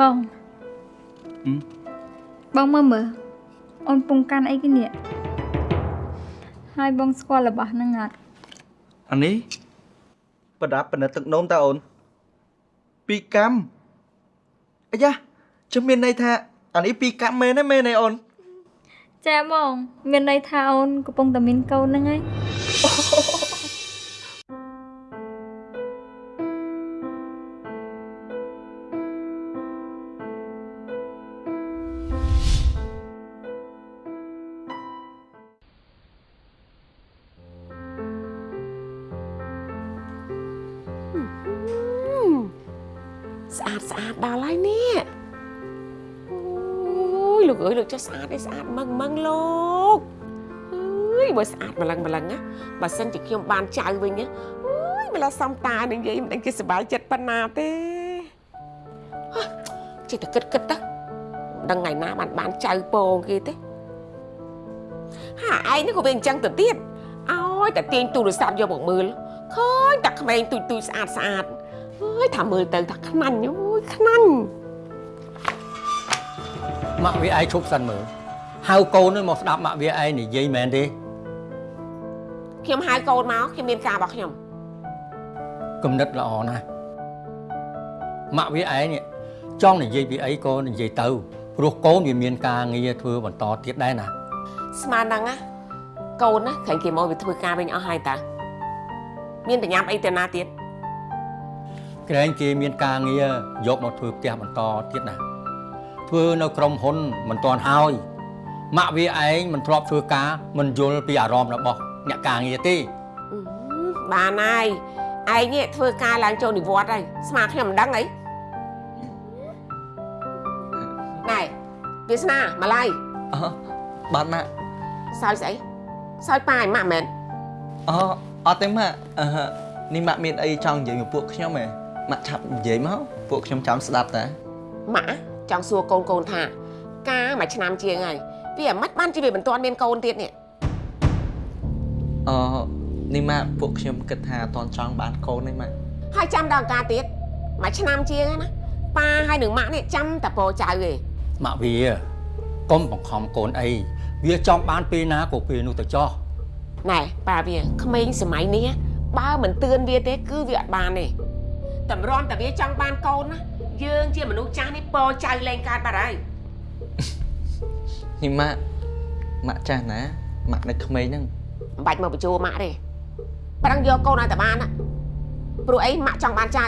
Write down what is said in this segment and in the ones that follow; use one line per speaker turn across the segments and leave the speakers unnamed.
បង
ហឹម
បងមើលមើលអូនពងកាន់អីគេនេះហើយបងស្គាល់របស់ហ្នឹងអត់
អានេះប្រដាប់បណិតទឹកនោមតើអូនពីរកម្មអាយ៉ាចាំមានន័យថាអានេះពីរកម្មមែនទេមែនទេអូន
ចាបងមានន័យថាអូនកំពុងតែមានកូនហ្នឹងហើយ
យលោកអើយលោកចេះស្អាតទេស្អាតមឹងមឹងលោកអើយបើស្អាតម្លឹងម្លឹងណាបើសិនជាខ្ញុំបានចៅវិញណាអូយម្ល៉េះសំតានឹងនិយាយមិនដឹងគេសប្បាយចិត្តប៉ុណ្ណាទេហ៎ចេះតែគិតគិតទៅមិនដឹងថ្ងៃណាបានបានចៅពងគេទេហាឯងនេះក៏វាអញ្ចឹងទៅទៀតអោយតែទាញទូរស័ព្ទយកមកមើលឃើញតែក្មេងទូចទូចស្អាតស្អាតអើយថាមើលទៅថាខ្នាញ់អូយខ្នាញ់
ម៉ាក់វាឯងឈប់សិនមើលហៅកូននឹងមកស្ដាប់ម៉ាក់វាឯងនិយាយមែនទេ
ខ្ញុំហៅកូនមកខ្ញុំមានការរបស់ខ្ញុំ
គំនិតល្អណាស់ម៉ាក់វាឯងនេះចង់និយាយពីអីក៏និយាយទៅព្រោះកូនវាមានការងារធ្វើបន្តទៀតដែរណា
ស្មានហ្នឹងណាកូនណាខាងគេមកវាធ្វើការវិញអស់ហើយតាមានបញ្ញាប់អីទៅណាទៀត
ក្រែងគេមានការងារយកមកធ្វើផ្ទះបន្តទៀតណា ធ្វើនៅក្រុមហ៊ុនមិនទាន់ហើយម៉ាក់វាឯងមិនធ្លាប់ធ្វើការមិនយល់ពីអារម្មណ៍របស់អ្នកការងារទេ
អឺបានហើយឯងនេះធ្វើការឡើងចូលនិវត្តន៍ហើយស្មានខ្ញុំមិនដឹងអីណែវាសនាម៉ាឡៃ
អបាទម៉ាក់
សើចស្អីសើចប៉ាឯម៉ាក់មែន
អអត់ទេម៉ាក់អឺនេះម៉ាក់មានអីចង់និយាយមកពួកខ្ញុំហ៎ម៉ាក់ឆាប់និយាយមកពួកខ្ញុំចាំស្ដាប់តា
ម៉ាក់ ចង់សួរកូនកូនថាការមួយឆ្នាំជាងហើយវាអាម៉េចបានជាវាមិនទាន់មានកូនទៀតនេះ
អនេះម៉ាក់ពួកខ្ញុំគិតថាអត់ទាន់ចង់បានកូនទេម៉ាក់
ហើយចាំដល់ឱកាសទៀតមួយឆ្នាំជាងហើយណាប៉ាហើយនឹងម៉ាក់នេះចាំតែពោចៅទេ
ម៉ាក់វាកុំបង្ខំកូនអីវាចង់បានពេលណាក៏ពេលនោះទៅចោះ
ណែប៉ាវាក្មេងសម័យនេះបើមិនទឿនវាទេ គឺវាអត់បានទេតម្រាំតែវាចង់បានកូនណា យើងជាមនុស្សចាស់នេះពោចៅលែងកើតបាត់ហើយ
នេះម៉ាក់ម៉ាក់ចាស់ណាម៉ាក់នៅក្មេងហ្នឹង
មិនបាច់មកបញ្ជោម៉ាក់ទេប្រឹងយកកូនឲ្យតែបានណាព្រោះអីម៉ាក់ចង់បានចៅ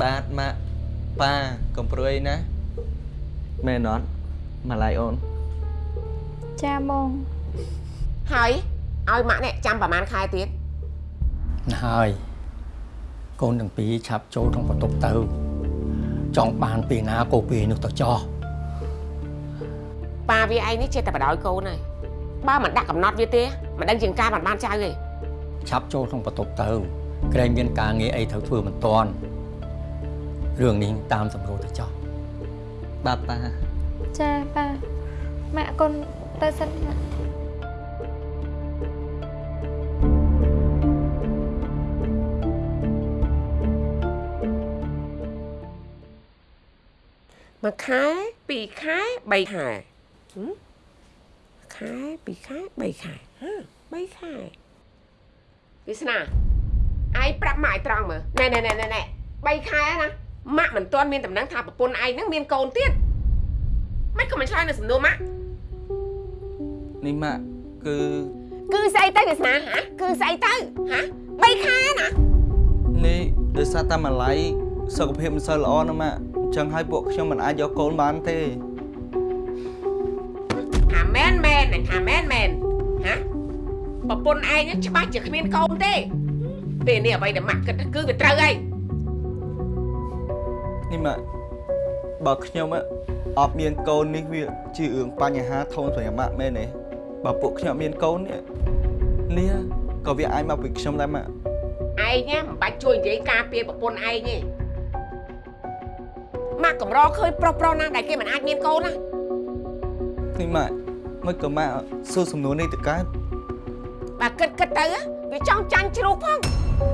បាទម៉ាក់ប៉ាកុំព្រួយណាមែនអត់ម៉ាឡៃអូន
ចាបង
ហើយឲ្យម៉ាក់នេះចាំប្រហែលខែទៀត
ណាហើយ កូនទាំងពីរឆាប់ចូលក្នុងបន្ទប់ទៅ ចង់បានពេលណាក៏ពេលនោះទៅចោះ
ប៉ាវាឯងនេះចេះតែបដ ாய் កូនហើយបើមិនដាក់កំណត់វាទេមិនដឹងជាងការបានបានចៅទេ
ឆាប់ចូលក្នុងបន្ទប់ទៅក្រែងមានការងារអីត្រូវធ្វើមិនតាន់រឿងនេះតាមសម្រួលទៅចោះ
បាទប៉ា
ចាប៉ាម៉ាក់កូនទៅសិនណា
មួយខែពីរខែបីខែហឹមខែពីរខែបីខែហ៎បីខែវាសនាឯងប្រាប់ម៉ាក់ឲ្យត្រង់មើលណែណែណែណែណែបីខែណាម៉ាក់មិនទាន់មានដំណឹងថាប្រពន្ធឯងហ្នឹងមានកូនទៀតមិនក៏មិនឆ្លើយនៅសំណួរម៉ាក់
នេះម៉ាក់គឺ
គឺស្អីទៅវាសនាហ៎គឺស្អីទៅហ៎បីខែណា
នេះដោយសារតែម៉ាឡៃសុខភាពមិនសូវល្អណាម៉ាក់អញ្ចឹងហើយពួកខ្ញុំមិនអាចយកកូនបានទេ
ថាមែនមែននឹងថាមែនមែនហ៎ប្រពន្ធឯងហ្នឹងច្បាស់ជាគ្មានកូនទេពេលនេះអ្វីដែលម៉ាក់គិតគឺវាត្រូវហើយ
នេះម៉ាក់បើខ្ញុំអត់មានកូននេះវាជារឿងបញ្ហាធំសម្រាប់ម៉ាក់មែនទេបើពួកខ្ញុំអត់មានកូននេះនេះក៏វាអាចមកពីខ្ញុំដែរម៉ាក់
ឯងណាមិនបាច់ជួយនិយាយការពារប្រពន្ធឯងទេ ម៉ាក់កម្រឃើញប្រុសប្រុសណាដែលគេមិនអាចមានកូនណា
នេះម៉ាក់មិនក៏ម៉ាក់សួរសំណួរនេះទៅកើត
បើគិតគិតទៅវាចង់ចាញ់ជ្រូកផង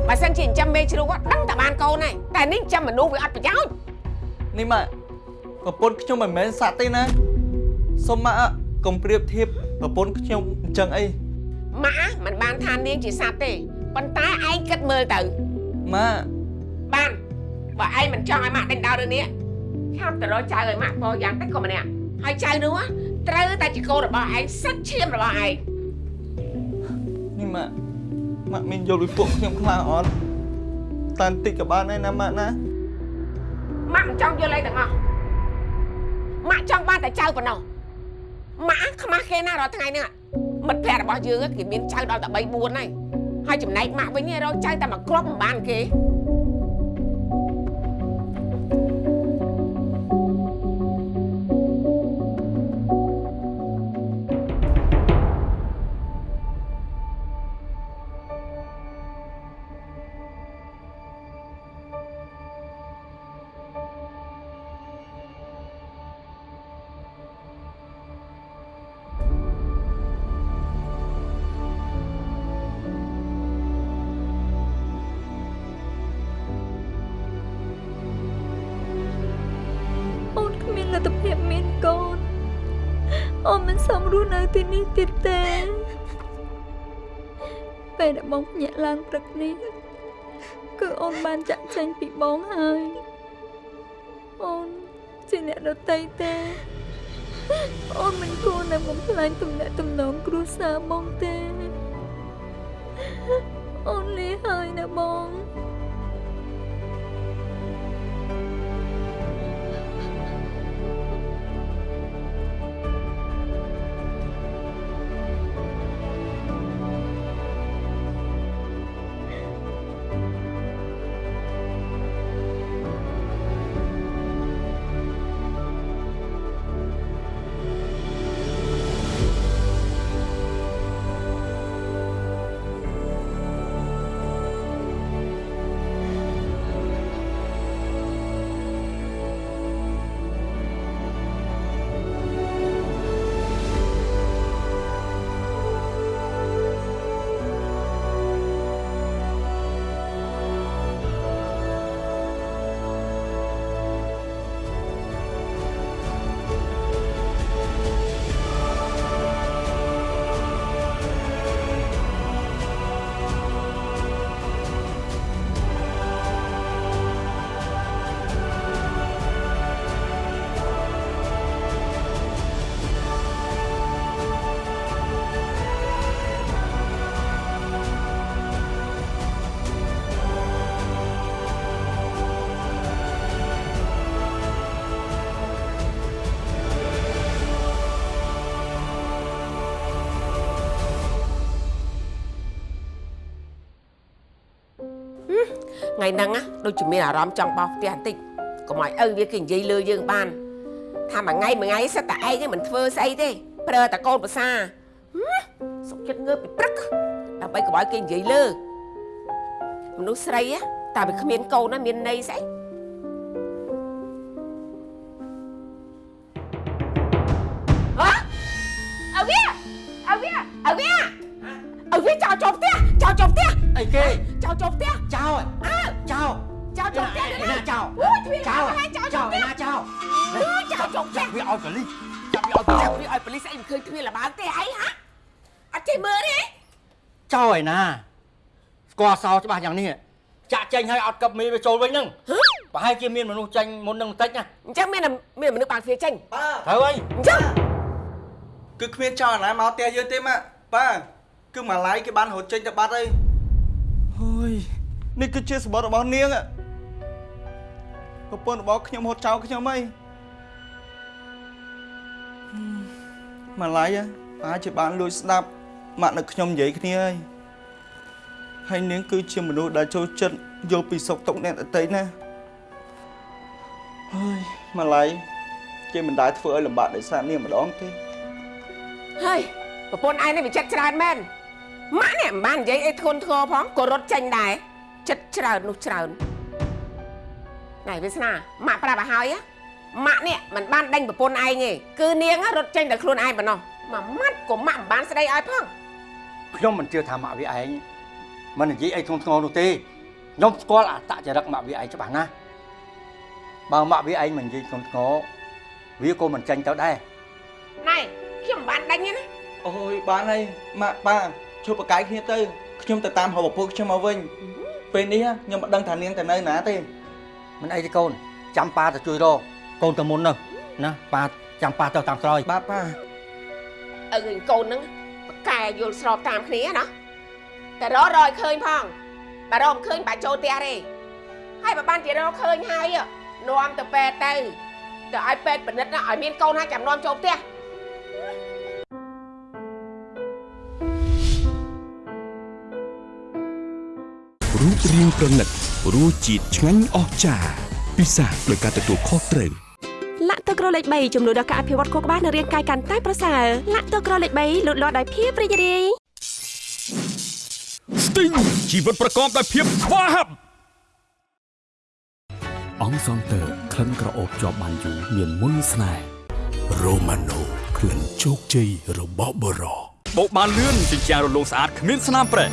បើសិនជាចិញ្ចឹមមេជ្រូកហ្នឹងដឹងតែបានកូនហើយតែនេះចិញ្ចឹមមនុស្សវាអត់ប្រយោជន៍
នេះម៉ាក់ប្រពន្ធខ្ញុំមិនមែនសត្វទេណាសុំម៉ាក់កុំប្រៀបធៀបប្រពន្ធខ្ញុំអញ្ចឹងអី
ម៉ាក់មិនបានថានាងជាសត្វទេប៉ុន្តែឯងគិតមើលទៅ
ម៉ាក់
បានបើឯងមិនចង់ឲ្យម៉ាក់ដេញដោលរឿងនេះ ឆាប់ទៅរកចៅឲ្យម៉ាក់ពោយ៉ាងតិចក៏ម្នាក់ហើយចៅនោះណាត្រូវតែជាកូនរបស់ឯងសិតឈាមរបស់ឯង
នេះម៉ាក់ម៉ាក់មានយល់ពីពួកខ្ញុំខ្លាំងអត់តែបន្តិចក៏បានដែរណាម៉ាក់ណា
ម៉ាក់មិនចង់យល់អីទាំងអស់ម៉ាក់ចង់បានតែចៅប៉ុណ្ណោះម៉ាក់ខ្មាស់គេណារាល់ថ្ងៃនេះមិត្តភ័ក្តិរបស់យើងគេមានចៅដល់តែ3 4ហើយហើយចំណែកម៉ាក់វិញរកចៅតែមួយគ្រាប់មិនបានគេ
អូនមិនសមរស់នៅទីនេះទៀតទេពេលដែលបងភ្ញាក់ឡើងព្រឹកនេះគឺអូនបានចាក់ចេញពីបងហើយអូនជាអ្នកដតីទេអូនមិនគួរនៅបំផ្លាញទំនាក់ទំនងគ្រួសារបងទេអូនលាហើយណាបង
ថ្ងៃហ្នឹងណាដូចជាមានអារម្មណ៍ចង់បោសផ្ទះបន្តិចកុំឲ្យឪវាគេនិយាយលើយើងបានថាមួយថ្ងៃមួយថ្ងៃសិតតែឯងហ្នឹងមិនធ្វើស្អីទេប្រើតែកូនប្រសាហឹមសុកចិត្តងើបពីព្រឹកដើម្បីកុំឲ្យគេនិយាយលើមនុស្សស្រីណាតែវាគ្មានកូនណាមានន័យស្អីអើអើវាអើវាអើវាអើវាចោលចូលផ្ទះចោលចូលផ្ទះ
អីគេ
ចោលចូលផ្ទះ
ចោល
អើ
ចោល
ចោលចូលផ្ទះ
ឯណាចោល
អូយទ្វារ
ចោល
ចោល
ចោ
ចូល
ល
ផ្ទះ
ឯណាចោល
អូយចោលចូលផ្ទះ
វាឲ្យប៉លីសចាប់វាឲ្យប៉លីស
ចាប់វាឲ្យប៉ូលីសអីមិនឃើញទ្វារលបើកទេអីហ៎អត់ចេះមើលទេ
ចោលឯណាស្គាល់សោច្បាស់យ៉ាងនេះចាក់ចេញឲ្យអត់កឹបមីវាចូលវិញហ្នឹងប្រហែលជាមានមនុស្សចេញមុននឹងបន្តិចណា
អញ្ចឹងមានមានមនុស្សបើកទ្វារចេញ
ប៉ា
ត្រូវហើយ
អញ្ចឹង
គឺគ្មានចោលណាមកផ្ទះយើងទេម៉ាក់ប៉ាគឺម៉ាឡៃគេបានរត់ចេញទៅបាត់ហើយ អើយនេះគឺជាសម្បត្តិរបស់នាងប្រពន្ធរបស់ខ្ញុំហត់ចោលខ្ញុំអីម៉ាឡៃអាចជាបានលួចស្ដាប់ម៉ាក់នៅខ្ញុំនិយាយគ្នាហើយហើយនាងគឺជាមនុស្សដែលចូលចិត្តយល់ពីសុខទុក្ខអ្នកដទៃណាហើយម៉ាឡៃគេមិនដែលធ្វើឲ្យលំបាកដោយសារនាងម្ដងទេ
ហើយប្រពន្ធឯងនេះវាចិត្តច្រើនមែន ម៉ាក់នេះមិនបាននិយាយអីធ្ងន់ធ្ងរផងក៏រត់ចេញដែរចិត្តច្រើននោះច្រើនណែវាសនាម៉ាក់ប្រាប់ឲ្យហើយណាម៉ាក់នេះមិនបានដេញប្រពន្ធឯងទេគឺនាងរត់ចេញតែខ្លួនឯងប៉ុណ្ណោះមួយម៉ាត់ក៏ម៉ាក់មិនបានស្ដីឲ្យផង
ខ្ញុំមិនជឿថាម៉ាក់វាឯងមិននិយាយអីធ្ងន់ធ្ងរនោះទេខ្ញុំស្គាល់អត្តចរិតម៉ាក់វាឯងច្បាស់ណាស់បើម៉ាក់វាឯងមិននិយាយកូនស្ងវាក៏មិនចាញ់ទៅដែរ
ណៃខ្ញុំមិនបានដេញទេណា
អូយបានហើយម៉ាក់ប៉ា ជួបប្រកាយគ្នាទៅខ្ញុំទៅតាមរកឪពុកខ្ញុំមកវិញពេលនេះខ្ញុំមិនដឹងថានាងទៅនៅណាទេ
មិនអីទេកូនចាំប៉ាទៅជួយរកកូនទៅមុនទៅណាប៉ាចាំប៉ាទៅតាមក្រោយ
បាទប៉ា
ឪឃើញកូនហ្នឹងបកកែយល់ស្របតាមគ្នាណាតែរករយឃើញផងបើរកមិនឃើញបាច់ចូលផ្ទះទេហើយបើបានជារកឃើញហើយនាំទៅពេទ្យទៅទៅឲ្យពេទ្យពិនិត្យណាឲ្យមានកូនហើយចាំនាំចូលផ្ទះ
រូបរាងប្រណិតរសជាតិឆ្ងាញ់អស្ចារ្យពិសាដោយការទទួលខុសត្រូវ
លាក់ទឹកក្រលេខ3ជំនួយដល់ការអភិវឌ្ឍខួរក្បាលនិងរាងកាយកាន់តែប្រសើរលាក់ទឹកក្រលេខ3លូតលាស់ដោយភាពរីករាយ
ស្ទីងជីវិតប្រកបដោយភាពស្វាហាប់អង្គសងតើក្លិនក្រអូបជាប់បានយូរមានមុនស្នេហ៍រ៉ូម៉ាណូក្លិនជោគជ័យរបស់បរោ
បោកបានលឿនជញ្ជាំងរលោងស្អាតគ្មានស្នាមប្រេះ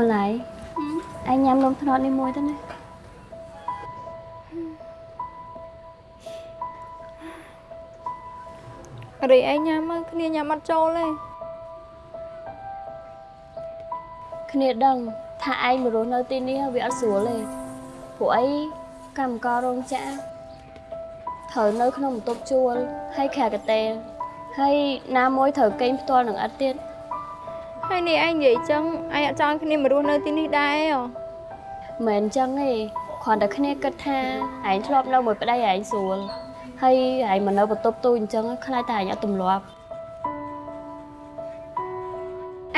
ម្លាយឯងញ៉ាំនំត្នោតនេះមួយទៅណា
រីឯងញ៉ាំមកគ្នាញ៉ាំអត់ចូលទេ
គ្នាដឹងថាឯងមករស់នៅទីនេះវាអត់ស្រួលទេពួកអីកម្មកររោងចក្រត្រូវនៅក្នុងបន្ទប់ជួលហើយខែកតេលហើយណាមួយត្រូវកេងផ្ទាល់នឹងអត់ទៀត
ហើយនេះឯងនិយាយចឹងឯងអត់ចង់ឲ្យគ្នាមករស់នៅទីនេះដែរហ៎
មិនមែនអញ្ចឹងទេគ្រាន់តែគ្នាគិតថាឯងធ្លាប់នៅមួយប្តីឯងស្រួលហើយឯងមកនៅបន្ទប់ទូអញ្ចឹងខ្លាចតែឯងអត់ទម្លាប់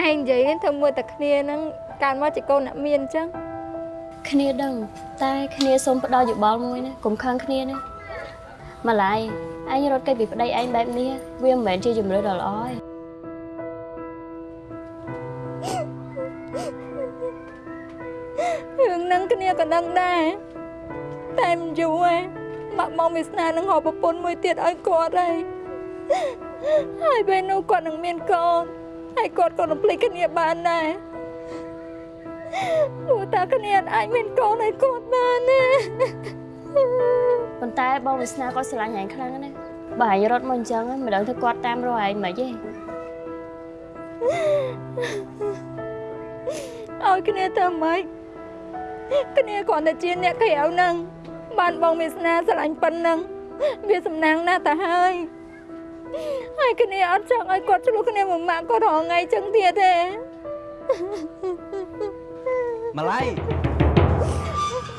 ឯងនិយាយនេះធ្វើមើលតែគ្នាហ្នឹងកើតមកជាកូនអ្នកមានអញ្ចឹង
គ្នាដឹងតែគ្នាសូមផ្ដល់យោបល់មួយណាកុំខឹងគ្នាណាម្លាយឯងរត់គេចពីប្តីឯងបែបនេះវាមិនមែនជាជំរឿនដ៏ល្អទេ
គ្នាក៏ដឹងដែរតែមិនយូរទេម៉ាក់បងវាស្នេហ៍នឹងហៅប្រពន្ធមួយទៀតឲ្យគាត់ហើយហើយពេលនោះគាត់នឹងមានកូនហើយគាត់ក៏រំភ្លេចគ្នាបានដែរព្រោះតែគ្នាអាចមានកូនឲ្យគាត់បានណា
ប៉ុន្តែបងវាសនាគាត់ស្រឡាញ់ឯងខ្លាំងណាស់បើឯងរត់មកអញ្ចឹងមិនដឹងថាគាត់តាមរកឯងមិនទេ
ឲ្យគ្នាទៅម៉េច គ្នាគ្រាន់តែជាអ្នកក្រៅហ្នឹងបានបងវាសនាស្រឡាញ់ប៉ុណ្ណឹងវាសំណាងណាស់ទៅហើយហើយគ្នាអត់ចង់ឲ្យគាត់ឆ្លោះគ្នាមួយម៉ាក់គាត់រហងៃចឹងទៀតទេ
ម្លាយ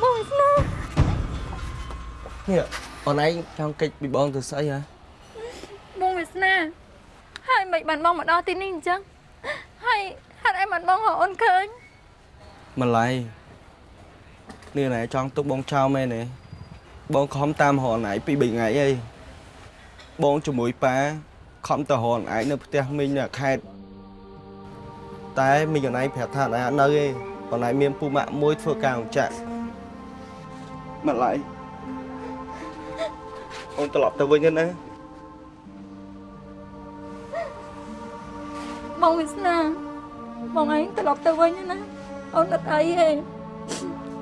បងវាសនា
នេះអូនឯងចង់កិច្ចពីបងទៅស្អីហ៎
បងវាសនាហើយមិនបានបងមកដល់ទីនេះអញ្ចឹងហើយហេតុអីបានបងរកអូនឃើញ
ម្លាយ នេះណែចង់ទុកបងចោលមែនទេបងខំតាមរកអូនឯងពី3ថ្ងៃហើយបងជាមួយប៉ាខំទៅរកអូនឯងនៅផ្ទះមីងនៅខេត្តតែមីងអូនឯងប្រាប់ថាអូនឯងអត់នៅទេអូនឯងមានពូម៉ាក់មួយធ្វើការអង្គចាក់ម្លាយអូនត្រឡប់ទៅវិញទៅណា
បងវាសនាបងឯងត្រឡប់ទៅវិញណាអូនអត់អីទេ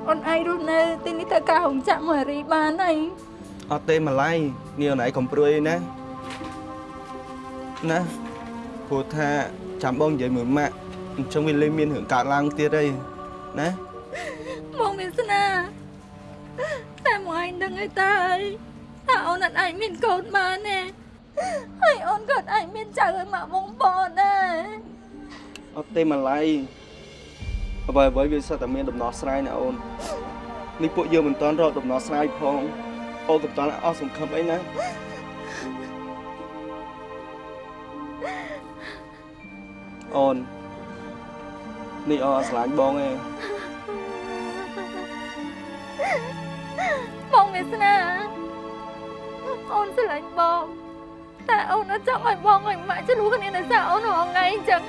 អូនឯងរស់នៅទីនេះធ្វើការរោងចក្រមួយរីបានហើយ
អត់ទេម្លាយនេះអូនឯងកំព្រួយណាណាព្រោះថាចាំបងនិយាយមួយម៉ាក់អញ្ចឹងវាលេងមានរឿងកើតឡើងទៀតហើយណា
បងវាសនាតែមកឯងដឹងអីតើហើយថាអូនអត់អាចមានកូនបានទេហើយអូនក៏អត់អាចមានចៅឲ្យម៉ាក់បងប្អូនដែរ
អត់ទេម្លាយ អ្វីអ្វីវាសិតតែមានដំណោះស្រាយណាអូននេះពួកយើងមិនតាន់រកដំណោះស្រាយផងអូនកំតាន់អស់សង្ឃឹមអីណាអូននេះអូនអត់ស្រឡាញ់បងទេ
បងវាសនាអូនស្រឡាញ់បងតែអូនអត់ចង់ឲ្យបងឲ្យម៉ាក់ឆ្លោះគ្នានៅសារអូនរាល់ថ្ងៃអញ្ចឹង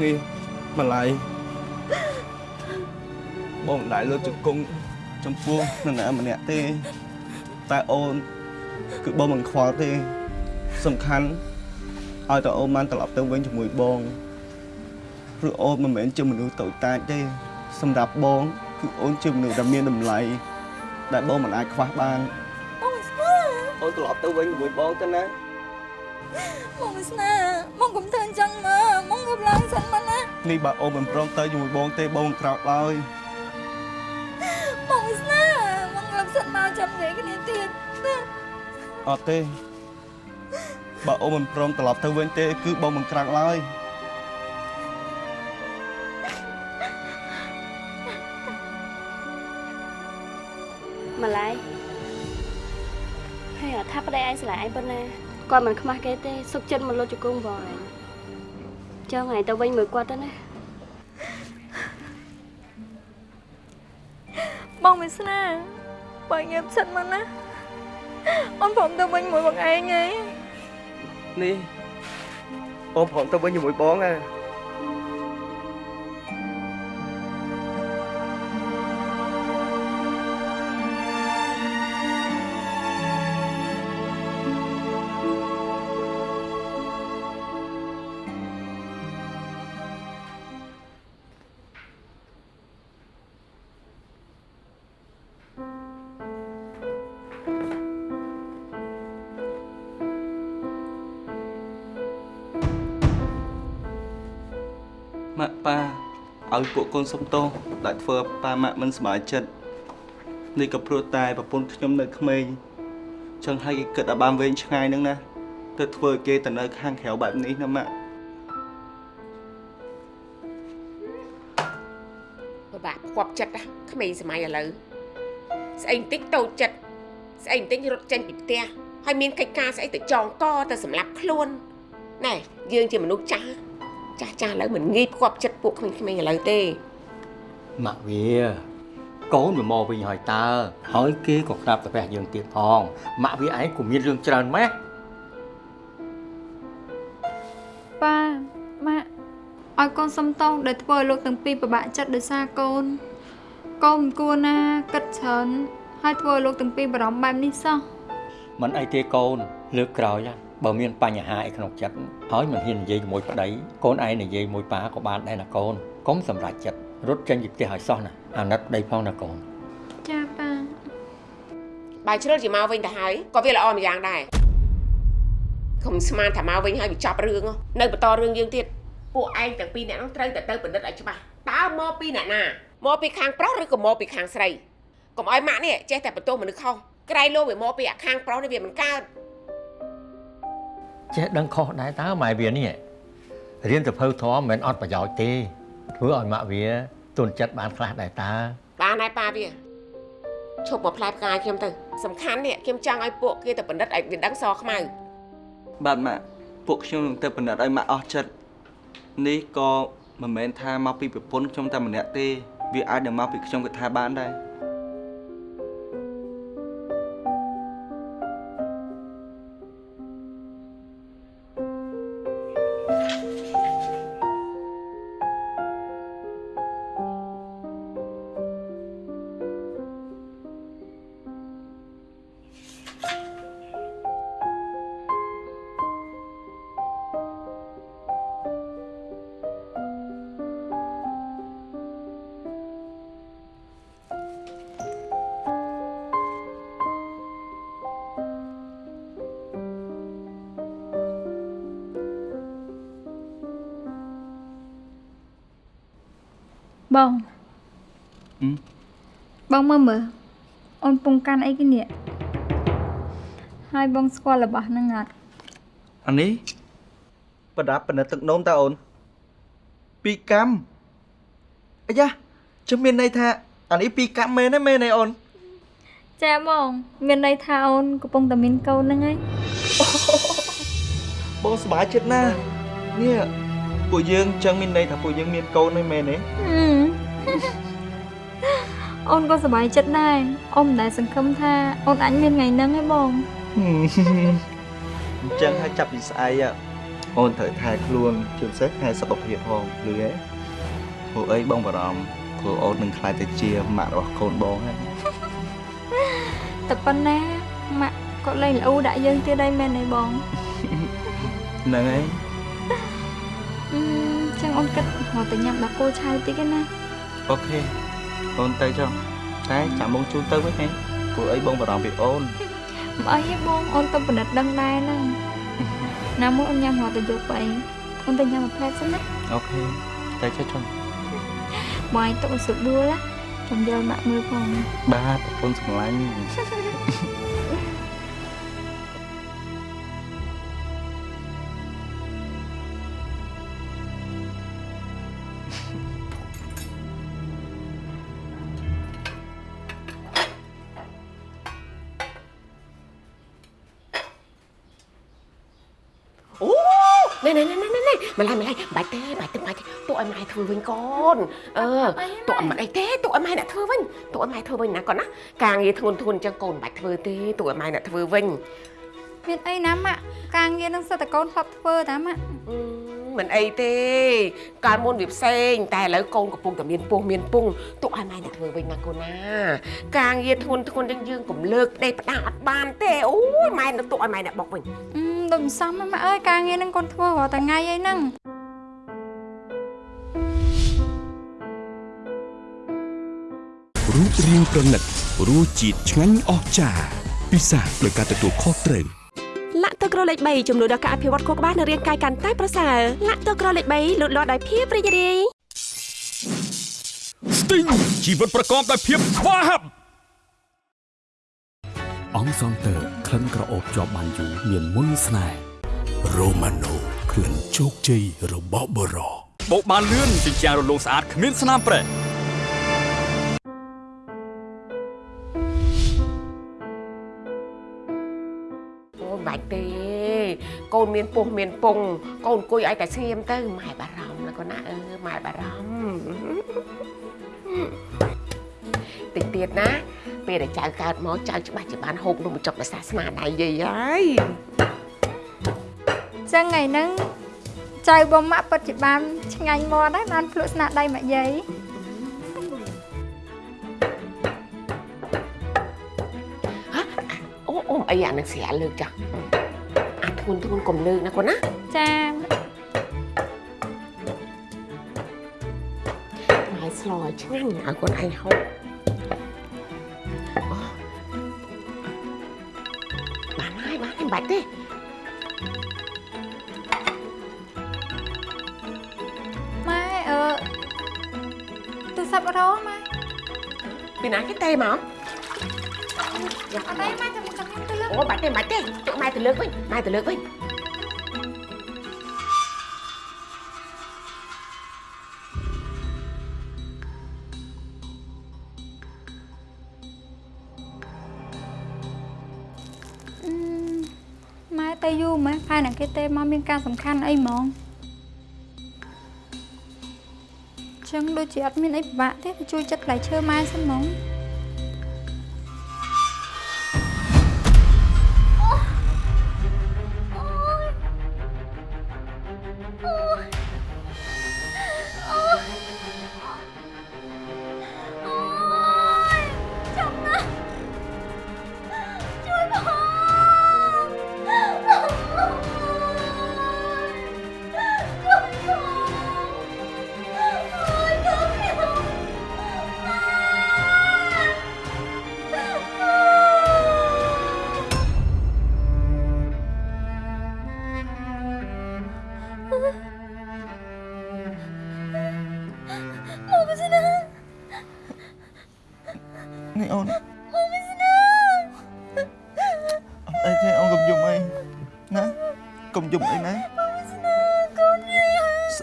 ទេ
នេះម្លាយបងមិនដែលលើកជង្គង់ចំពោះនរណាម្នាក់ទេតែអូនគឺបងមិនខ្វល់ទេ សំខាន់ឲ្យតែអូនបានត្រឡប់ទៅវិញជាមួយបងព្រោះអូនមិនមែនជាមនុស្សតូចតាចទេសម្រាប់បងគឺអូនជាមនុស្សដែលមានតម្លៃដែលបងមិនអាចខ្វះបាន
បងស្នា
អូនត្រឡប់ទៅវិញជាមួយបងទៅណា
បងស្នាបងកុំធ្វើអញ្ចឹងមកបងងើបឡើងសិនមកណា
នេះបើអូនមិនព្រមទៅជាមួយបងទេបងមិនក្រោកឡើយ
បងស្នាបងងើបសិនមកចាំនិយាយគ្នាទៀតណា
អត់ទេបើអូនមិនព្រមត្រឡប់ទៅវិញទេ គឺបងមិនក្រោកឡើយ
ម្លាយហើយអត់ថាប្តីឯងស្រឡាញ់ឯងប៉ុណ្ណា គាត់មិនខ្មាស់គេទេសុខចិត្តមកលុតជង្គង់បងឯងចង់ឯងទៅវិញមួយគាត់ទៅណា
បងមិនស្នាបើងើបសិនមកណាអូនព្រមទៅវិញមួយបងឯងហើយ
នេះបងព្រមទៅវិញជាមួយបងហ៎ ឲ្យពួកកូនសុំទោសដែលធ្វើឲ្យប៉ាម៉ាក់មិនសប្បាយចិត្តនេះក៏ព្រោះតែប្រពន្ធខ្ញុំនៅក្មេងចឹងហើយគេគិតឲ្យបានវែងឆ្ងាយហ្នឹងណាទៅធ្វើឲ្យគេទៅនៅខាងក្រៅបែបនេះណាម៉ាក់
ពិបាកផ្គប់ចិត្តណាក្មេងសម័យឥឡូវស្អីបន្តិចតូចចិត្តស្អីបន្តិចរត់ចេញពីផ្ទះហើយមានកិច្ចការស្អីទៅចងកទៅសម្លាប់ខ្លួនណែយើងជាមនុស្សចាស់ ចាស់ចាស់ឥឡូវមិនងាយផ្គប់ចិត្តពួកក្មេងៗឥឡូវទេ
ម៉ាក់វាកូនវាមកវិញហើយតើហើយគេក៏ក្រាបតាពះយើងទៀតផងម៉ាក់វាឯងក៏មានរឿងច្រើនម៉េះ
ប៉ាម៉ាក់ឲ្យកូនសុំទោសដែលធ្វើឲ្យលោកទាំងពីរពិបាកចិត្តដោយសារកូនកូនមិនគួរណាគិតច្រើនហើយធ្វើឲ្យលោកទាំងពីរបារម្ភបែបនេះសោះ
មិនអីទេកូនលើកក្រោយណា បើមានបញ្ហាអីក្នុងចិត្តហើយមិនហ៊ាននិយាយជាមួយប្តីកូនឯងនិយាយមួយប៉ាក៏បានដែរណាកូនកុំសម្រេចចិត្តរត់ចេញពីផ្ទះឲ្យសោះណាអាណិតប្តីផងណាកូន
ចាប៉ា
បើជ្រុលជាមកវិញទៅហើយក៏វាល្អម្យ៉ាងដែរកុំស្មានថាមកវិញហើយវាចប់រឿងហ៎នៅបន្តរឿងយើងទៀតពួកឯងទាំងពីរអ្នកនោះត្រូវតែទៅពិនិត្យឲ្យច្បាស់តើមកពីអ្នកណាមកពីខាងប្រុសឬក៏មកពីខាងស្រីកុំឲ្យម៉ាក់នេះចេះតែបន្ទោសមនុស្សខុសក្រៃលោវាមកពីអាខាងប្រុសនេះវាមិនកើត
ចេះដឹងខុសដែរតើម៉ែវានេះរៀនទៅភៅធម៌មិនមែនអត់ប្រយោជន៍ទេធ្វើឲ្យម៉ាក់វាទុនចិត្តបានខ្លះដែរតើ
បានហើយប៉ាវាឈប់មកផ្លែផ្កាយខ្ញុំទៅសំខាន់នេះខ្ញុំចង់ឲ្យពួកគេទៅពិនិត្យឲ្យវាដឹងសខ្មៅ
បាទម៉ាក់ពួកខ្ញុំនឹងទៅពិនិត្យឲ្យម៉ាក់អស់ចិត្តនេះក៏មិនមែនថាមកពីប្រពន្ធខ្ញុំតែម្នាក់ទេវាអាចនឹងមកពីខ្ញុំក៏ថាបានដែរ
បង
ហឹម
បងមើលមើលអូនពងកាន់អីគេនេះហើយបងស្គាល់របស់ហ្នឹងអត់
អានេះប្រដាប់ពិនិត្យទឹកនោមតើអូនពីរកម្មអាយ៉ាជំមានន័យថាអានេះពីរកម្មមែនទេមែនទេអូន
ចាបងមានន័យថាអូនកំពុងតែមានកូនហ្នឹងហើយ
បងសប្បាយចិត្តណាស់នេះពួកយើងចឹងមានន័យថាពួកយើងមានកូនហើយមែនទេ
ហឹម អូនក៏សប្បាយចិត្តដែរអូនមិនដែលសង្ឃឹមថាអូនអាចមានថ្ងៃហ្នឹងឯងបង
អញ្ចឹងហើយចាប់ពីស្អែកអូនត្រូវថែខ្លួនជាពិសេសថែសុខភាពផងលឺទេព្រោះអីបងបារម្ភព្រោះអូននឹងខ្លាចទៅជាម៉ាក់របស់កូនបងហើយ
តែប៉ុណ្ណាម៉ាក់កគាត់លេងល្អដាក់យើងទៀតហើយមែនទេបង
ហ្នឹងហើយ
អឺចឹងអូនគិតមកទៅញ៉ាំដល់គោឆៅតិចឯណា
អូខេអូនទៅចុះតែចាំបងជូនទៅវិញហ៎ព្រោះអីបងបារម្ភពីអូន
បើអីទេបងអូនទៅពិនិត្យដឹងដែរហ្នឹងណាមួយអូនញ៉ាំមកទៅយកទៅអីអូនទៅញ៉ាំមួយផ្លែសិនណា
អូខេទៅចុះចុះ
បងឯងទុកឲ្យស្រួលដួលណាខ្ញុំយកម៉ាក់មើលផង
បាទប្រពន្ធសម្លាញ់
ម៉ែធ្វើវិញកូនអឺទុកឲ្យម៉ែអីទេទុកឲ្យម៉ែអ្នកធ្វើវិញទុកឲ្យម៉ែធ្វើវិញណាកូនណាការងារធ្ងន់ធ្ងរអញ្ចឹងកូនមិនបាច់ធ្វើទេទុកឲ្យម៉ែអ្នកធ្វើវិញ
មានអីណាម៉ាក់ការងារនឹងសិតតកូនធ្លាប់ធ្វើតាម៉ាក់
អឺមិនអីទេកាលមុនវាផ្សេង តែឥឡូវកូនកំពុងតែមានពោះមានពងទុកឲ្យម៉ែអ្នកធ្វើវិញណាកូនណាការងារធ្ងន់ធ្ងរអញ្ចឹងយើងកុំលើកដេកផ្ដាំអត់បានទេអូយម៉ែនឹងទុកឲ្យម៉ែអ្នកបុកវិញ
អឺដូចមិនសមហ្នឹងម៉ាក់អើយការងារនឹងកូនធ្វើរាល់តែថ្ងៃអីហ្នឹង
រូបរាងប្រណិតរសជាតិឆ្ងាញ់អស្ចារ្យពិសាដោយការទទួលខុសត្រូវ
លាក់ទឹកក្រលេខ3ជំនួយដល់ការអភិវឌ្ឍខួរក្បាលនិងរាងកាយកាន់តែប្រសើរលាក់ទឹកក្រលេខ3លូតលាស់ដោយភាពរីករាយ
ស្ទីងជីវិតប្រកបដោយភាពស្វាហាប់
អង្គសង់ទ័រក្លិនក្រអូបជាប់បានយូរមានមុនស្នេហ៍រ៉ូម៉ាណូក្លិនជោគជ័យរបស់បរោ
បោកបានលឿនជញ្ជាំងរលោងស្អាតគ្មានស្នាមប្រេះ
កូនមានពោះមានពងកូនអង្គុយឲ្យតែស្ងៀមទៅម៉ែបារម្ភណាកូនណាអឺម៉ែបារម្ភតិចទៀតណា ពេលដែលចៅកើតមកចៅច្បាស់ជាបានហូបនំបញ្ចុកដោយសារស្នាដៃយាយហើយ
ចឹងថ្ងៃហ្នឹងចៅបងម៉ាក់ពិតជាបានឆ្ងាញ់មាត់ហើយបានភ្លក់ស្នាដៃម៉ាក់យាយ
អូអូអីអានឹងស្រាលើកចាស់អា ធ្ងន់ធ្ងន់កុំលើកណាកូនណា
ចា
ម៉ែស្លឲ្យឆ្ងាញ់ឲ្យកូនឯងហូបអូបានហើយបានហើយមិនបាច់ទេ
ម៉ែអឺទូរស័ព្ទរងម៉ែ
ពីណាគេទេមក
អត់អីម៉ែចាំមកខ្ញុំទៅលើក
អូបាច់ទេបាច់ទេទុកម៉ែទៅលើកវិញម៉ែទៅលើកវិញ
អឺម៉ែទៅយូរម៉ែផែណាគេទេមកមានការសំខាន់អីហ្មងចឹងដូចជាអត់មានអីពិបាកទេទៅជួយចិត្តផ្លែឈើម៉ែសិនហ្មង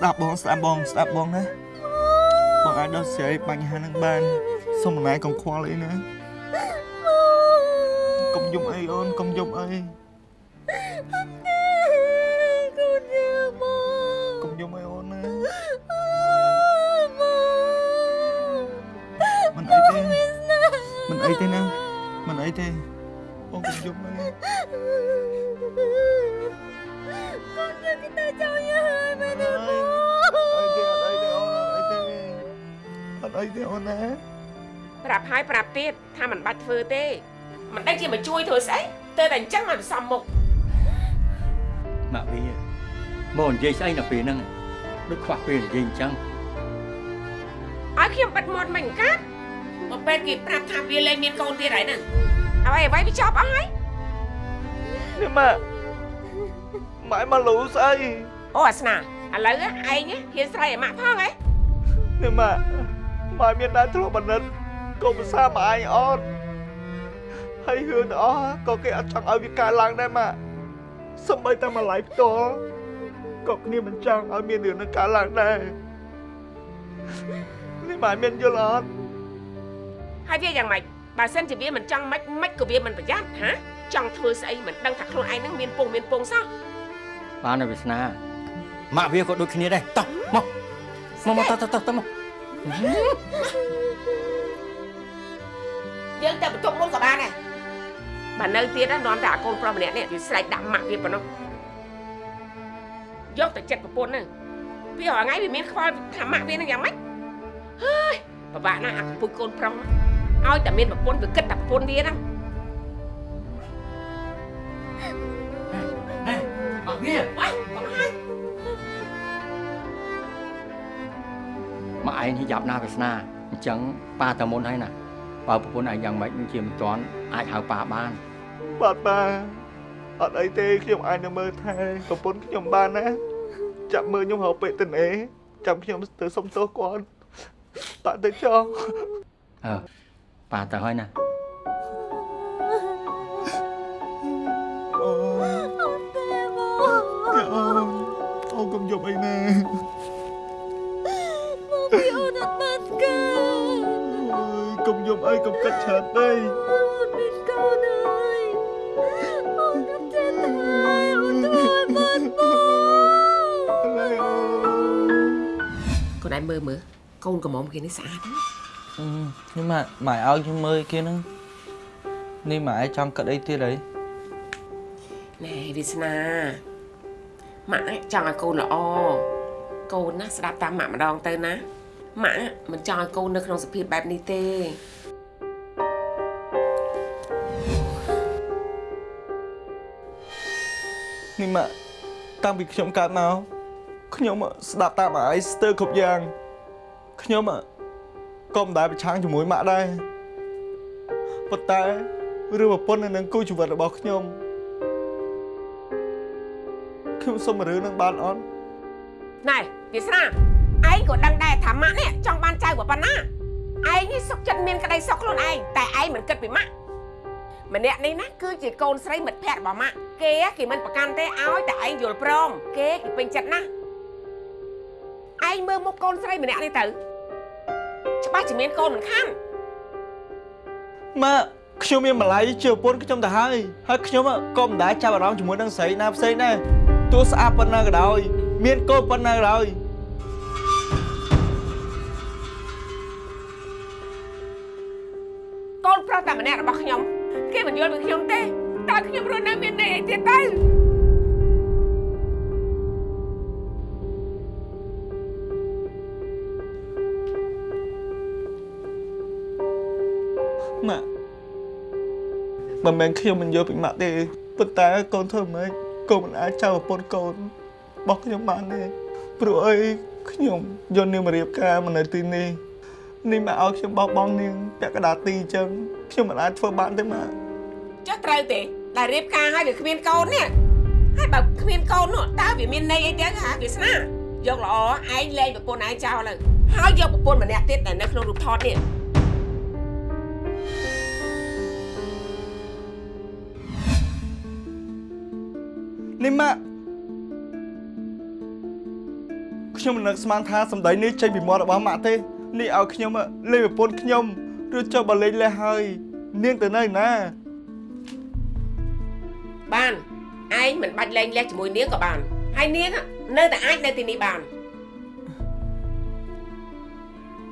ស្ដាប់បងស្ដាប់បងស្ដាប់បងណាបងអាចដោះស្រាយបញ្ហានឹងបានសុំម្លាយកុំខ្វល់អីណាកុំយំអីអូនកុំយំអី
ធ្វើទេមិនដឹងជាមកជួយធ្វើស្អីទៅតែអញ្ចឹងមកសំមុខ
ម៉ាក់វាមកនិយាយស្អីនៅពេលហ្នឹងដូចខ្វះពេលនិយាយអញ្ចឹង
ឲ្យខ្ញុំបិទមាត់មិនកាត់មកពេលគេប្រាប់ថាវាលែងមានកូនទៀតហើយហ្នឹងអ្វីអ្វីវាចប់អស់ហើយ
នេះម៉ាក់ម៉ែមកលូស្អី
អូអាស្នាឥឡូវឯងហ៊ានស្រីឲ្យម៉ាក់ផងហ៎
នេះម៉ាក់ម៉ែមានដែរធ្លាប់បណ្ឌិតកុំភាសាម៉ែឯងអត់ហើ យរឿងទាំងអស់ក៏គេអត់ចង់ឲ្យវាកើតឡើងដែរម៉ាក់សំបីតែម្លាយផ្ទាល់ក៏គ្នាមិនចង់ឲ្យមានរឿងនឹងកើតឡើងដែរនេះម៉ែមានយល់អត់
ហើយវាយ៉ាងម៉េចបើសិនជាវាមិនចង់ម៉េចម៉េចក៏វាមិនប្រយ័ត្នហាចង់ធ្វើស្អីមិនដឹងថាខ្លួនឯងហ្នឹងមានពងមានពងសោះ
បានហើយវាសនាម៉ាក់វាក៏ដូចគ្នាដែរតោះមកមកមកតោះតោះតោះមក
យើងទៅបន្ទប់មុនក៏បានដែរ បើនៅទៀតណានាំតែអាកូនប្រុសម្នាក់នេះវាស្រែកដាក់ម៉ាក់វាប៉ុណ្ណោះយកទៅចិត្តប្រពន្ធហ្នឹងវារាល់ថ្ងៃវាមានខ្វល់ថាម៉ាក់វានឹងយ៉ាងម៉េចហើយពិបាកណាស់អាពុយកូនប្រុសហ្នឹងឲ្យតែមានប្រពន្ធវាគិតតែប្រពន្ធវាហ្នឹង
ម៉ាក់វា
អើយបងហើយ
ម៉ាក់ឯងនេះយ៉ាប់ណាស់វាសនាអញ្ចឹងប៉ាតើមុនហើយណាបើប្រពន្ធឯងយ៉ាងម៉េចនឹងជាមិនទាន់ អាចហៅប៉ាបាន
បាទប៉ាអត់អីទេខ្ញុំអាចនឹងមើលថែប្រពន្ធខ្ញុំបានណាចាប់មើលខ្ញុំរកពេកទៅណេចាំខ្ញុំទៅសុំទោសគាត់ប៉ាទៅចោល
អើប៉ាទៅហើយណា
អូអូអូកុំយប់អីណា
ពីអូនអត់បានកើ
អើយកុំយប់អីកុំកាត់ច្រើន
មើ
លមើលកូនកំមុំគេនេះស្អាតណាស់
នេះម៉ាក់ម៉ែឲ្យខ្ញុំមើលគេហ្នឹងនេះម៉ែចង់កាត់អីទៀតអី
ណែវាសនាម៉ាក់ចង់ឲ្យកូនល្អកូនណាស្ដាប់តាមម៉ាក់ម្ដងទៅណាម៉ាក់មិនចង់ឲ្យកូននៅក្នុងសភាពបែបនេះទេ
នេះម៉ាក់តាំងពីខ្ញុំកើតមក ខ្ញុំស្ដាប់តាមម៉ែឯងស្ទើរគ្រប់យ៉ាងខ្ញុំក៏មិនដែលប្រឆាំងជាមួយម៉ាក់ដែរប៉ុន្តែរឿងប្រពន្ធនៅនឹងគូជីវិតរបស់ខ្ញុំខ្ញុំសុំរឿងនឹងបានអត់
ណែវាស្នាឯងក៏ដឹងដែរថាម៉ាក់នេះចង់បានចៅប៉ុណ្ណាឯងនេះសុខចិត្តមានក្តីសុខខ្លួនឯងតែឯងមិនគិតពីម៉ាក់ម្នាក់នេះណាគឺជាកូនស្រីមិត្តភក្តិរបស់ម៉ាក់គេគេមិនប្រកាន់ទេឲ្យតែឯងយល់ព្រមគេគេពេញចិត្តណាស់ ឯងមើលមុខកូនស្រីម្នាក់នេះទៅច្បាស់ជាមានកូនមិនខាន
ម៉ាក់ខ្ញុំមានម្លាយជាប្រពន្ធខ្ញុំទៅហើយហើយខ្ញុំក៏មិនដែលចាប់អារម្មណ៍ជាមួយនឹងស្រីណាផ្សេងដែរទោះស្អាតប៉ុណ្ណាក៏ដោយ មានកូនប៉ុណ្ណាក៏ដោយ
កូនប្រុសតែម្នាក់របស់ខ្ញុំគេមិនយល់ពីខ្ញុំទេតើខ្ញុំរស់នៅមានន័យអីទៀតទៅ
មិនមែនខ្ញុំមិនយល់ពីម៉ាក់ទេប៉ុន្តែកូនធ្វើម៉េចកូនមិនអាចចៅប្រពន្ធកូនរបស់ខ្ញុំបានទេព្រោះអីខ្ញុំយកនាងមករៀបការមកនៅទីនេះនេះមកឲ្យខ្ញុំបោះបង់នាងពាក់កណ្ដាលទីអញ្ចឹងខ្ញុំមិនអាចធ្វើបានទេម៉ាក់
ចុះត្រូវទេដែលរៀបការឲ្យវាគ្មានកូននេះហើយបើគ្មានកូននោះតើវាមានន័យអីទៅហ่าវាស្នាយកល្អឯងលែងប្រពន្ធឯងចោលទៅហើយយកប្រពន្ធម្នាក់ទៀតដែលនៅក្នុងរូបថតនេះ
នេះម៉ាក់ខ្ញុំមិននឹកស្មានថាសម្ដីនេះចេញពីមាត់របស់ម៉ាក់ទេនេះឲ្យខ្ញុំលេងប្រពន្ធខ្ញុំឬចុះបើលេងលះហើយ នាងទៅនៅណា
បានឯងមិនបាច់លែងលះជាមួយនាងក៏បានហើយនាងនៅតែអាចនៅទីនេះបាន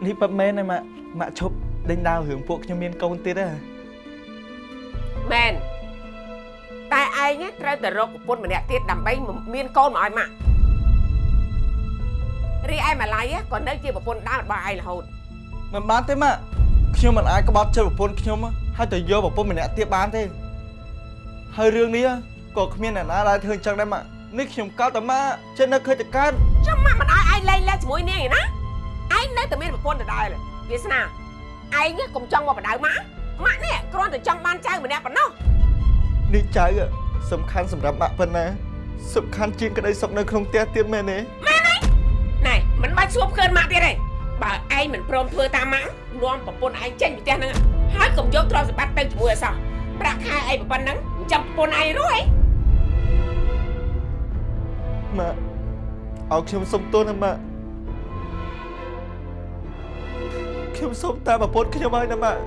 នេះប៉ាត់មែនទេម៉ាក់ម៉ាក់ឈប់ដេញដាវរឿងពួកខ្ញុំមានកូនទៀតហ៎
ឯងត្រូវតែរកប្រពន្ធម្នាក់ទៀតដើម្បីមានកូនមកឲ្យម៉ាក់រីឯម៉ាឡៃក៏នៅជាប្រពន្ធដើមរបស់ឯងរហូត
មិនបានទេម៉ាក់ខ្ញុំមិនអាចក្បត់ចិត្តប្រពន្ធខ្ញុំហើយទៅយកប្រពន្ធម្នាក់ទៀតបានទេ
ហើយរឿងនេះក៏គ្មានអ្នកណាដែលធ្វើអញ្ចឹងដែរម៉ាក់នេះខ្ញុំកោតតែម៉ាក់ចេះនឹកឃើញតែកើត
ចាំម៉ាក់មិនឲ្យឯងលេងលេងជាមួយនាងឯណាឯងនៅតែមានប្រពន្ធដដែលវាសនាឯងកុំចង់មកបដៅម៉ាក់ម៉ាក់នេះគ្រាន់តែចង់បានចៅម្នាក់ប៉ុណ្ណោះ
នេះចៅ សំខាន់សម្រាប់ម៉ាក់ប៉ុណ្ណាសំខាន់ជាងក្តីសុខនៅក្នុងផ្ទះទៀតមែនទេ
ណែមិនបាច់សួរឃើញម៉ាក់ទៀតទេបើឯងមិនព្រមធ្វើតាមម៉ាក់នាំប្រពន្ធឯងចេញពីផ្ទះហ្នឹងហើយកុំយកទ្រព្យសម្បត្តិទៅជាមួយអសោះប្រាក់ខែឯងប៉ុណ្ណឹងចាំប្រពន្ធឯងរួចឯង
ម៉ាក់ឲ្យខ្ញុំសុំទោសណាម៉ាក់ខ្ញុំសុំតាមប្រពន្ធខ្ញុំហើយណាម៉ាក់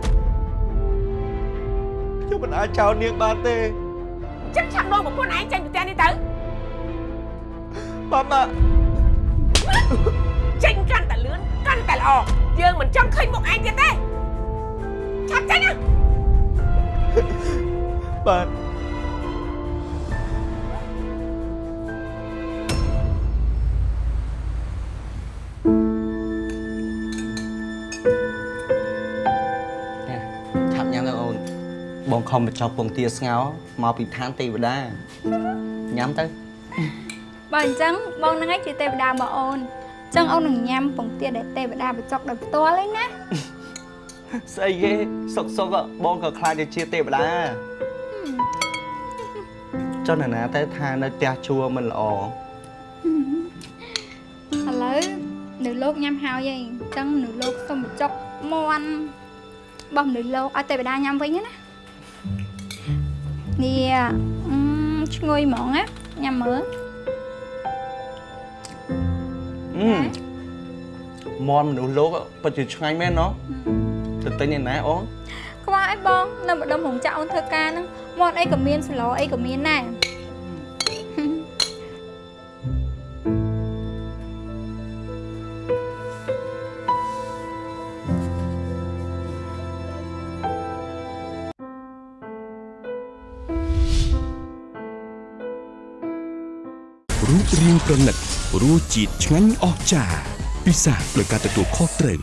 ខ្ញុំមិនអាចចោលនាងបានទេ
ចឹងឆាប់នាំប្រពន្ធឯងចេញពីផ្ទះនេះទៅ
បាទម៉ាក់
ចេញកាន់តែលឿនកាន់តែល្អយើងមិនចង់ឃើញមុខឯងទៀតទេឆាប់ចេញណា
បាទ
បងខំបញ្ចុះពងទាស្ងោរមកពីឋានទេវតាញ៉ាំទៅ
បើអញ្ចឹងបងនឹងឯងជាទេវតារបស់អូនអញ្ចឹងអូននឹងញ៉ាំពងទាដែលទេវតាបញ្ចុកដោយផ្ទាល់ឯណា
ស្អីគេសុកសុកបងក៏ខ្លាចទៅជាទេវតាចុះណានាទៅថានៅផ្ទះជួមិនល្អ
ឥឡូវនៅលោកញ៉ាំហើយឯងអញ្ចឹងនៅលោកសុំបញ្ចុកមន់បោះនៅលោកឲ្យទេវតាញ៉ាំវិញណា នេះអឺឈ្ងុយហ្មងណាញ៉ាំមើល
អឺមន់មនុស្សលោកពិតជាឆ្ងាញ់មែនណោះទៅទិញឯណាអូន
ខ្វះអីបង នៅម្ដុំរោងចក្រអូនធ្វើការហ្នឹងមន់អីក៏មានសឡអីក៏មានដែរ
បរាងប្រណិតរសជាតិឆ្ងាញ់អស្ចារ្យពិសាដោយការទទួលខុសត្រូវ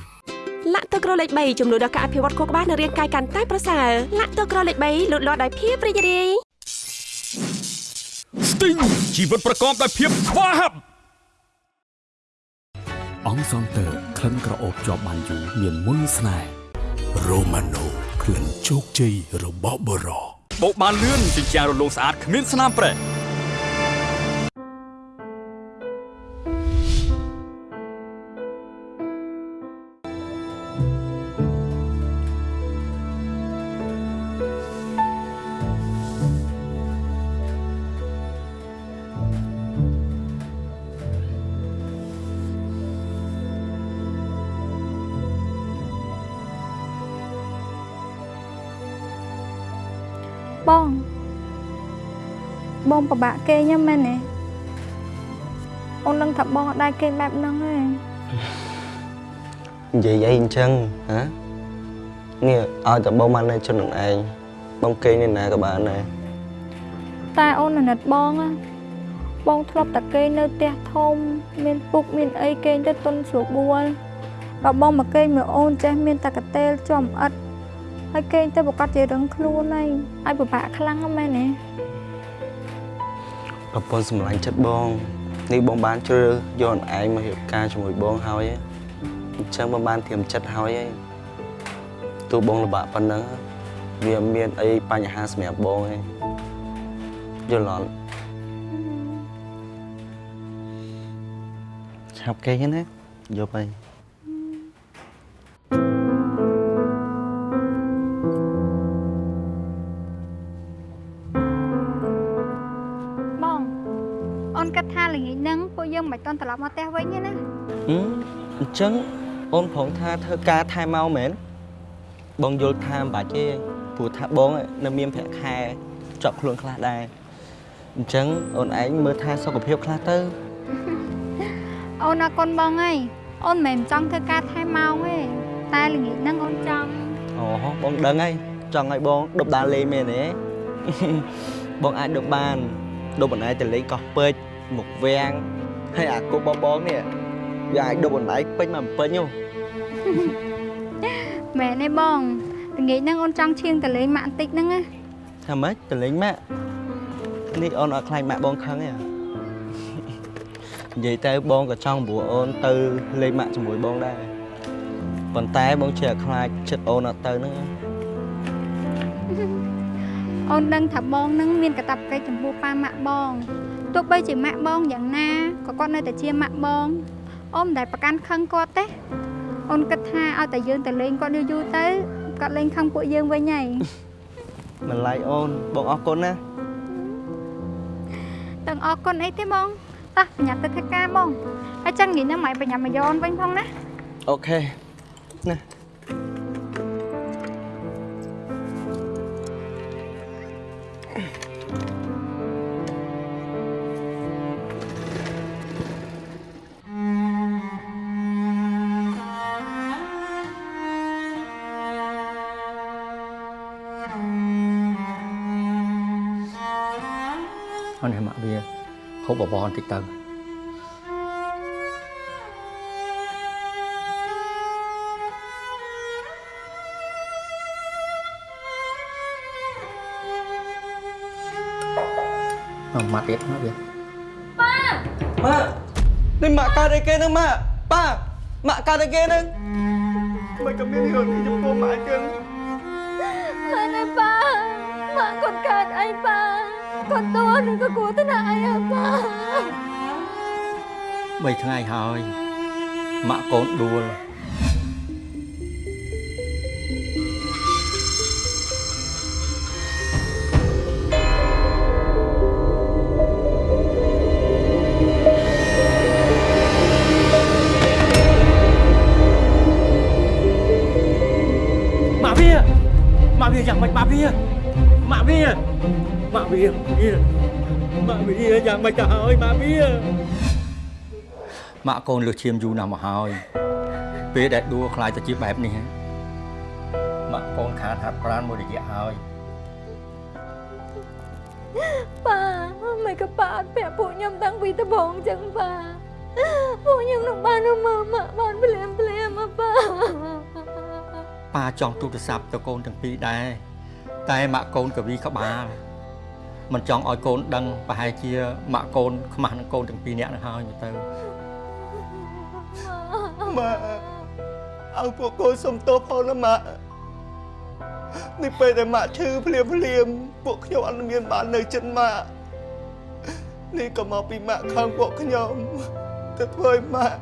លាក់ទឹកក្រលេខ3ជំនួយដល់ការអភិវឌ្ឍខួរក្បាលនិងរាងកាយកាន់តែប្រសើរលាក់ទឹកក្រលេខ3លូតលាស់ដោយភាពរីករាយ
ស្ទីងជីវិតប្រកបដោយភាពស្វាហាប់
អង្គសងតើក្លិនក្រអូបជាប់បានយូរមានមុនស្នេហ៍រ៉ូម៉ាណូក្លិនជោគជ័យរបស់បរោ
បោកបានលឿនជញ្ជាំងរលោងស្អាតគ្មានស្នាមប្រេះ
ពិបាកគេញ៉ាំមែនទេអូននឹងថាបងអត់ដែរគេបែបហ្នឹងទេ
និយាយអីអញ្ចឹងហ៎នេះឲ្យតែបងបាននៅជិតនឹងឯងបងគេងនៅណាក៏បានដែរ
តែអូនអាណិតបងណាបងធ្លាប់តែគេងនៅផ្ទះធំ មានពុកមានអីគេងទៅទុនស្រួលបួលដល់បងមកគេងមើលអូនចេះមានតែកតេលចំអិតហើយគេងទៅប្រកាសជារឹងខ្លួនហើយឲ្យពិបាកខ្លាំងណាស់មែនទេ
ប្រពន្ធសម្លាញ់ចិត្តបងនេះបងបានជ្រើសយកឯងមករៀបការជាមួយបងហើយឯងអញ្ចឹងបងបានធៀមចិត្តហើយឯងទោះបងលំបាកប៉ុណ្ណឹងវាមានអីបញ្ហាសម្រាប់បងឯងយល់អត់ឆាប់គេណាយកទៅ
តន់ត្រឡប់មកផ្ទះវិញទេណា
ហឹមអញ្ចឹងអូនប្រងថាធ្វើការថែមកមែនបងយល់ថាមិនបាច់ទេព្រោះថាបងនៅមានប្រាក់ខែជាប់ខ្លួនខ្លះដែរអញ្ចឹងអូនឯងមើលថាសុខភាពខ្លះទៅ
អូនអរគុណបងហើយអូនមិនមែនចង់ធ្វើការថែម៉ោងទេតែល្ងាចហ្នឹងអូនចង់
អូបងដឹងហើយចង់ឲ្យបងដប់ដាលេងមែនទេបងអាចដប់បានដប់បណ្ដាយទៅលេងកោះពេជ្រមុខវាំង ហើយអាគប់បងបងនេះវាអាចដប់បណ្ដាយពេញមកពេញហ៎
មែនទេបងល្ងាចហ្នឹងអូនចង់ឈៀងទៅលេងម៉ាក់បន្តិចហ្នឹងណា
ថាម៉េចទៅលេងម៉ាក់នេះអូនអត់ខ្លាចម៉ាក់បងខឹងទេនិយាយទៅបងក៏ចង់ព្រោះអូនទៅលេងម៉ាក់ជាមួយបងដែរប៉ុន្តែបងជាខ្លាចចិត្តអូនអត់ទៅហ្នឹង
អូនដឹងថាបងនឹងមានកាតព្វកិច្ចចំពោះប៉ាម៉ាក់បងទោះបីជាម៉ាក់បងយ៉ាងណា ក៏គាត់នៅតែជាម៉ាក់បងអូនមិនដែលប្រកាន់ខឹងគាត់ទេអូនគិតថាឲ្យតែយើងទៅលេងគាត់យូរយូរទៅគាត់លេងខឹងពួកយើងវិញហើយ
មិនឡៃអូនបងអរគុណណា
ទាំងអរគុណអីទេបងតោះប្រញាប់ទៅធ្វើការបងហើយចឹងនិយាយហ្នឹងមិនប្រញាប់មកយកអូនវិញផងណា
អូខេណា
បបបរបន្តិចទៅមកម៉ាក់ទៀតមកវា
ម៉ាក់នេះម៉ាក់កើតអីគេហ្នឹងម៉ាក់ប៉ាម៉ាក់កើតអីគេហ្នឹងមិនក៏មានរឿងនេះចំពោះម៉ាក់ចឹង
ម៉ែណែប៉ាម៉ាក់គាត់កើតអីប៉ា គាត់តួនឹងក៏គួរទៅណាអីហ៎ប៉ា
3ថ្ងៃហើយម៉ាក់កូនដួលម៉ាក់វា ម៉ាក់វាយ៉ាងម៉េចម៉ាក់វាម៉ាក់វាម៉ាក់វាវាម៉ាក់វាយ៉ាងម៉េចទៅហើយម៉ាក់វាម៉ាក់កូនលើសឈាមយូរណាស់មកហើយពេលដែលដួលខ្លាចទៅជាបែបនេះម៉ាក់កូនខាតហាត់ប្រាណមួយរយៈហើយ
ប៉ាមិនក៏ប៉ាអត់ពាក់ពួកខ្ញុំតាំងពីដំបូងចឹងប៉ាពួកខ្ញុំនឹងបានទៅមើលម៉ាក់បានភ្លាមភ្លាមមកប៉ា
ប៉ាចង់ទូរស័ព្ទទៅកូនទាំងពីរដែរតែម៉ាក់កូនកវីក្បាល មិនចង់ឲ្យកូនដឹងប្រហែលជាម៉ាក់កូនខ្មាស់នឹងកូនទាំងពីរនាក់នឹងហើយមើលទៅ
ម៉ាក់ឲ្យពួកកូនសុំទោសផងណាម៉ាក់នេះពេលដែលម៉ាក់ឈឺភ្លាមភ្លាមពួកខ្ញុំអត់មានបាននៅចិត្តម៉ាក់នេះក៏មកពីម៉ាក់ខឹងពួកខ្ញុំទៅធ្វើឲ្យម៉ាក់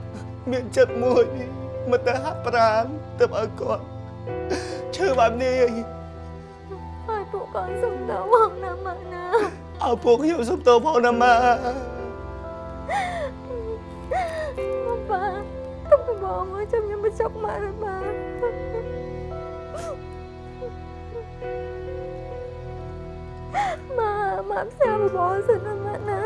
មានចិត្តមួយមកទៅហាត់ប្រាណទៅឲ្យគាត់ឈឺបែបនេះ
ហើយពួកកូនសុំតបងណាម៉ាក់ណា
ឲ្យពួកខ្ញុំសុំទោសផងណាម៉ាក់
ប៉ាទុកទៅបងមកចាំខ្ញុំបញ្ចុកម៉ាក់ណាម៉ាក់ម៉ាក់ម៉ាក់ផ្សាយបងសិនណាម៉ាក់ណា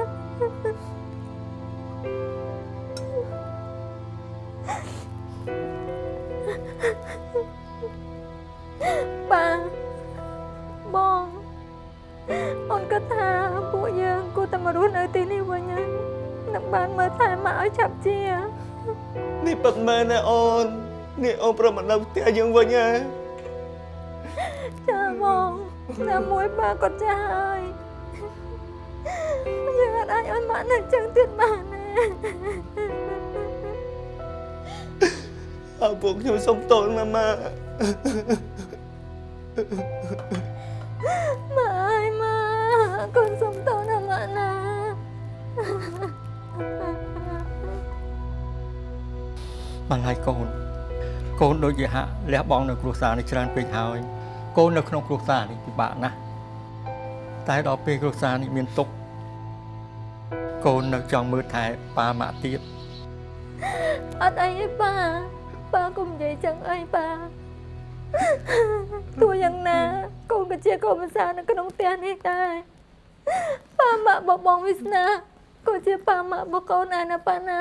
គិតថាពួកយើងគួរតែមករស់នៅទីនេះវិញហើយនឹងបានមើលថែម៉ាក់ឲ្យឆាប់ជា
នេះពិតមែនណាអូននេះអូនប្រមនៅផ្ទះយើងវិញហ៎
ចាបងតែមួយប៉ាគាត់ចាស់ហើយយើងអត់អាចឲ្យម៉ាក់នៅចឹងទៀតបានទេ
ឲ្យពួកខ្ញុំសុំទោសណាម៉ាក់
ម៉ាក់អើយម៉ា ក់កូនសុំទោសណាម៉ាក់ណា
បន្លាយកូនកូនដូចជាហាក់លះបង់នៅគ្រួសារនេះច្រើនពេកហើយកូននៅក្នុងគ្រួសារនេះពិបាកណាស់តែដល់ពេលគ្រួសារនេះមានទុក្ខកូននៅចង់មើលថែប៉ាម៉ាក់ទៀត
អត់អីទេប៉ាប៉ាកុំនិយាយចឹងអីប៉ាទោះយ៉ាងណា កូនក៏ជាកូនប្រសានៅក្នុងផ្ទះនេះដែរ ប៉ាម៉ាក់បបងវាសនាក៏ជាប៉ាម៉ាក់បកូនដែរណាប៉ាណា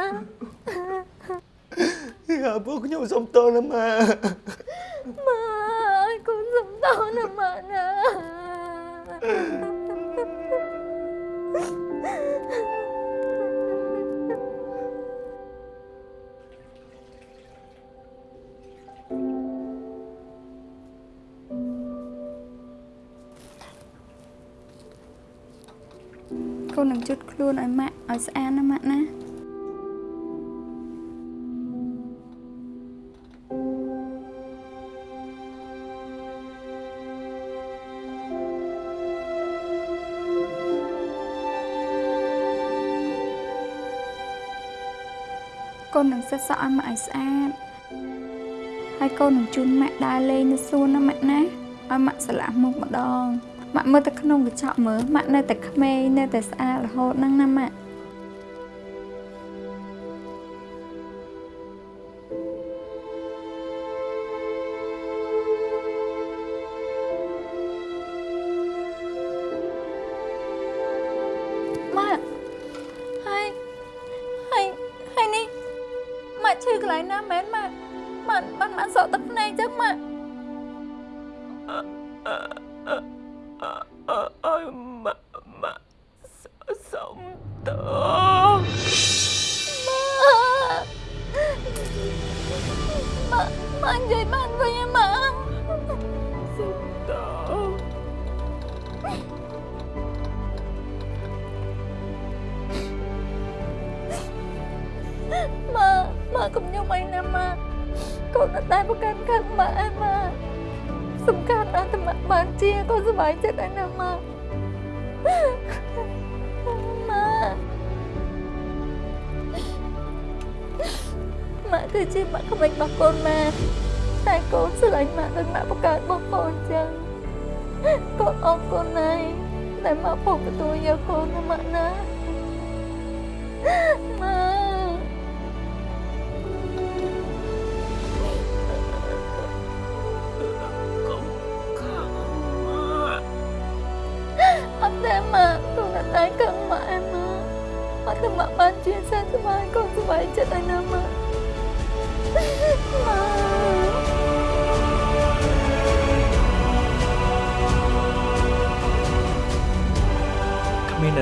នសុំទោសណាម៉ាក់ណា
ម
កូននឹងជុតខ្លួនឲ្យម៉ាក់ឲ្យស្អាតណាម៉ាក់ណាកូននឹងសិតសក់ឲ្យម៉ាក់ឲ្យស្អាតហើយកូននឹងជូនម៉ាក់ដើរលេងនៅសួនណាម៉ាក់ណាឲ្យម៉ាក់ស្លាក់មុខម្ដង ម៉ាក់មើលទៅក្នុងកញ្ចក់មើលម៉ាក់នៅតែក្មេងនៅតែស្អាតរហូតហ្នឹងណាម៉ាក់ម៉ាក់ហើយហើយហើយនេះម៉ាក់ឈឺកន្លែងណាមែនម៉ាក់ម៉ាក់បានម៉ាក់សក់ទឹកភ្នែកចឹងម៉ាក់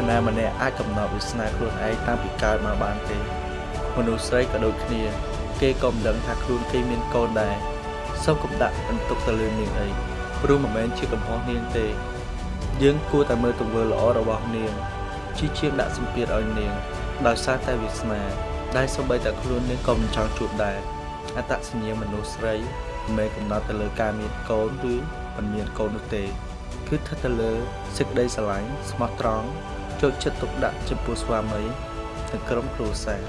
ននរណាម្នាក់អាចកំណត់វាសនាខ្លួនឯងតាំងពីកើតមកបានទេមនុស្សស្រីក៏ដូចគ្នា គេក៏មិនដឹងថាខ្លួនគេមានកូនដែរសូមកុំដាក់បន្ទុកទៅលើនាងអីព្រោះមិនមែនជាកំហុសនាងទេ យើងគួរតែមើលទង្វើល្អរបស់នាងជាជាងដាក់សម្ពាធឲ្យនាង ដោយសារតែវាសនាដែលសូម្បីតែខ្លួននាងក៏មិនចង់ជួបដែរអត្តសញ្ញាណមនុស្សស្រីមិនមែនកំណត់ទៅលើការមានកូនឬមិនមានកូននោះទេ គឺស្ថិតទៅលើសេចក្តីស្រឡាញ់ស្មោះត្រង់ ចូលចិត្តទុកដាក់ចំពោះស្វាមីនិងក្រុមគ្រួសារ